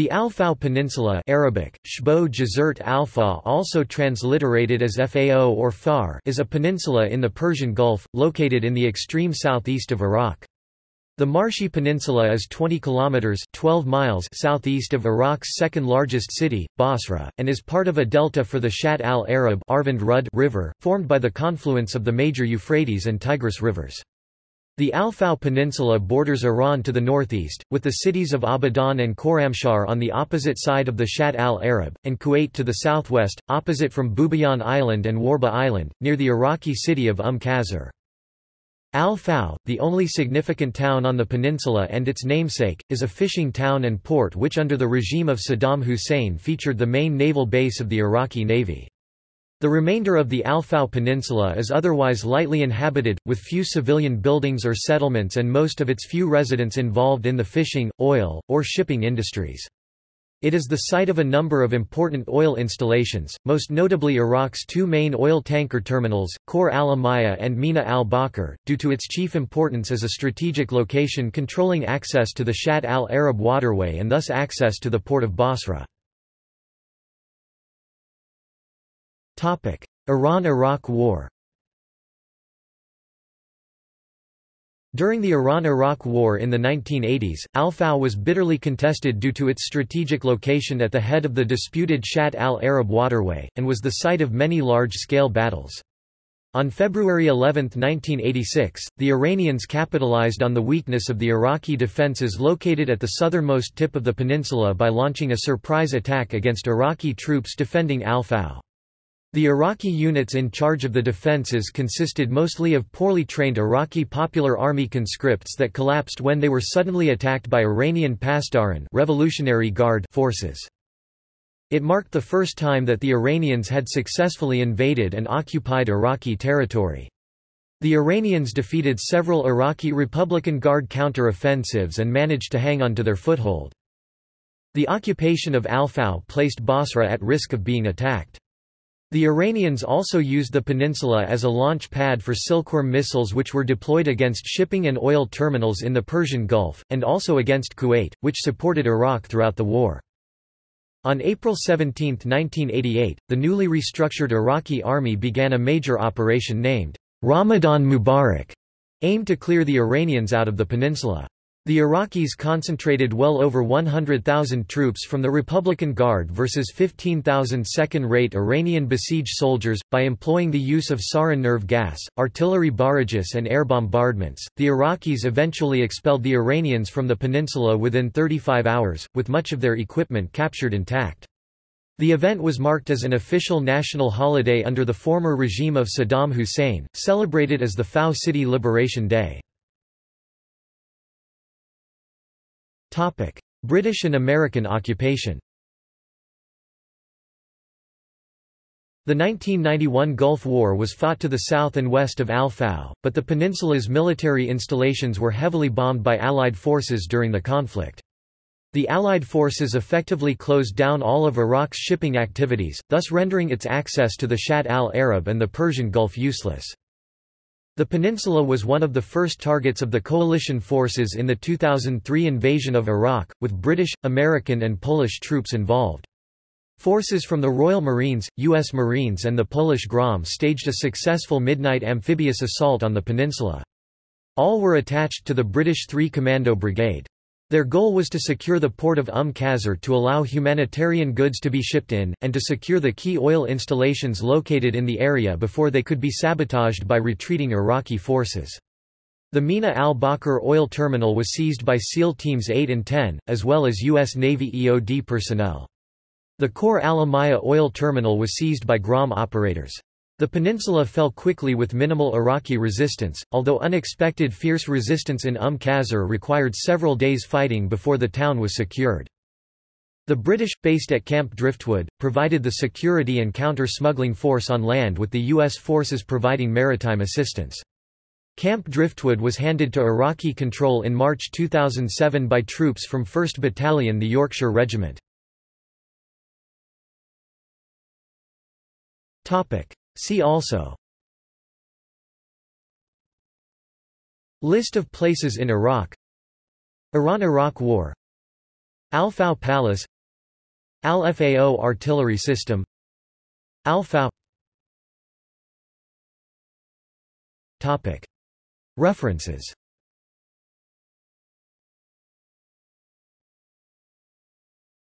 The Al-Fao Peninsula Arabic, Shbo Jazert Al-Fa also transliterated as Fao or Far is a peninsula in the Persian Gulf, located in the extreme southeast of Iraq. The Marshi Peninsula is 20 kilometers 12 miles southeast of Iraq's second largest city, Basra, and is part of a delta for the Shatt al-Arab River, formed by the confluence of the major Euphrates and Tigris rivers. The Al-Fao Peninsula borders Iran to the northeast, with the cities of Abadan and Khorramshahr on the opposite side of the Shatt al-Arab, and Kuwait to the southwest, opposite from Bubiyan Island and Warba Island, near the Iraqi city of Umm Qasr. Al-Fao, the only significant town on the peninsula and its namesake, is a fishing town and port which under the regime of Saddam Hussein featured the main naval base of the Iraqi Navy. The remainder of the Al-Fao Peninsula is otherwise lightly inhabited, with few civilian buildings or settlements and most of its few residents involved in the fishing, oil, or shipping industries. It is the site of a number of important oil installations, most notably Iraq's two main oil tanker terminals, Khor al-Amaya and Mina al-Bakr, due to its chief importance as a strategic location controlling access to the Shatt al-Arab waterway and thus access to the port of Basra. Iran–Iraq War During the Iran–Iraq War in the 1980s, Al-Fao was bitterly contested due to its strategic location at the head of the disputed Shatt al-Arab waterway, and was the site of many large-scale battles. On February 11, 1986, the Iranians capitalized on the weakness of the Iraqi defenses located at the southernmost tip of the peninsula by launching a surprise attack against Iraqi troops defending Al-Fao. The Iraqi units in charge of the defences consisted mostly of poorly trained Iraqi Popular Army conscripts that collapsed when they were suddenly attacked by Iranian Pasdaran Revolutionary Guard forces. It marked the first time that the Iranians had successfully invaded and occupied Iraqi territory. The Iranians defeated several Iraqi Republican Guard counter-offensives and managed to hang on to their foothold. The occupation of Al-Fao placed Basra at risk of being attacked. The Iranians also used the peninsula as a launch pad for Silkworm missiles which were deployed against shipping and oil terminals in the Persian Gulf, and also against Kuwait, which supported Iraq throughout the war. On April 17, 1988, the newly restructured Iraqi army began a major operation named Ramadan Mubarak, aimed to clear the Iranians out of the peninsula. The Iraqis concentrated well over 100,000 troops from the Republican Guard versus 15,000 second-rate Iranian besieged soldiers, by employing the use of sarin nerve gas, artillery barrages and air bombardments. The Iraqis eventually expelled the Iranians from the peninsula within 35 hours, with much of their equipment captured intact. The event was marked as an official national holiday under the former regime of Saddam Hussein, celebrated as the Fao City Liberation Day. British and American occupation The 1991 Gulf War was fought to the south and west of Al-Fao, but the peninsula's military installations were heavily bombed by Allied forces during the conflict. The Allied forces effectively closed down all of Iraq's shipping activities, thus rendering its access to the Shatt al-Arab and the Persian Gulf useless. The peninsula was one of the first targets of the coalition forces in the 2003 invasion of Iraq, with British, American and Polish troops involved. Forces from the Royal Marines, U.S. Marines and the Polish GROM staged a successful midnight amphibious assault on the peninsula. All were attached to the British 3 Commando Brigade. Their goal was to secure the port of Umm Qasr to allow humanitarian goods to be shipped in, and to secure the key oil installations located in the area before they could be sabotaged by retreating Iraqi forces. The Mina al-Bakr oil terminal was seized by SEAL Teams 8 and 10, as well as U.S. Navy EOD personnel. The Khor al-Amaya oil terminal was seized by GROM operators. The peninsula fell quickly with minimal Iraqi resistance, although unexpected fierce resistance in Umm Qasr required several days fighting before the town was secured. The British, based at Camp Driftwood, provided the security and counter-smuggling force on land with the U.S. forces providing maritime assistance. Camp Driftwood was handed to Iraqi control in March 2007 by troops from 1st Battalion the Yorkshire Regiment. See also. List of places in Iraq. Iran–Iraq War. Al-Fao Palace. Al-Fao Artillery System. Al-Fao References.